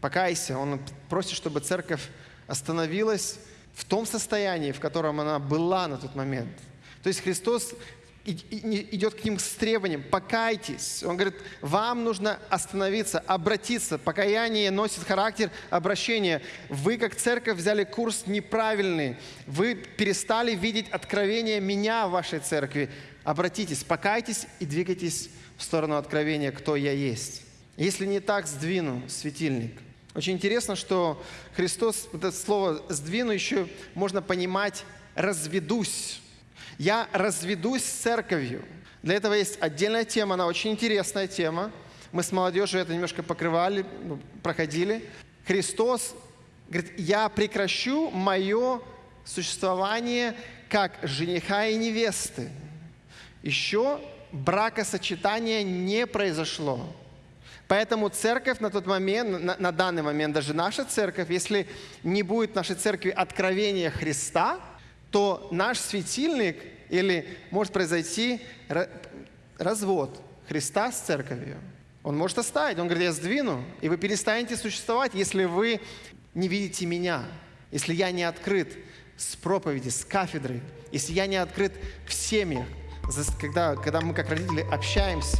покайся. Он просит, чтобы церковь остановилась в том состоянии, в котором она была на тот момент. То есть Христос идет к ним с требованием, покайтесь. Он говорит, вам нужно остановиться, обратиться. Покаяние носит характер обращения. Вы, как церковь, взяли курс неправильный. Вы перестали видеть откровение меня в вашей церкви. Обратитесь, покайтесь и двигайтесь в сторону откровения, кто я есть. Если не так, сдвину светильник. Очень интересно, что Христос, это слово «сдвину» еще можно понимать «разведусь». Я разведусь с церковью. Для этого есть отдельная тема, она очень интересная тема. Мы с молодежью это немножко покрывали, ну, проходили. Христос говорит, я прекращу мое существование как жениха и невесты. Еще бракосочетание не произошло. Поэтому церковь на тот момент, на, на данный момент, даже наша церковь, если не будет нашей церкви откровения Христа – то наш светильник или может произойти развод Христа с церковью. Он может оставить. Он говорит, я сдвину, и вы перестанете существовать, если вы не видите меня, если я не открыт с проповеди, с кафедры, если я не открыт в семьях, когда, когда мы как родители общаемся,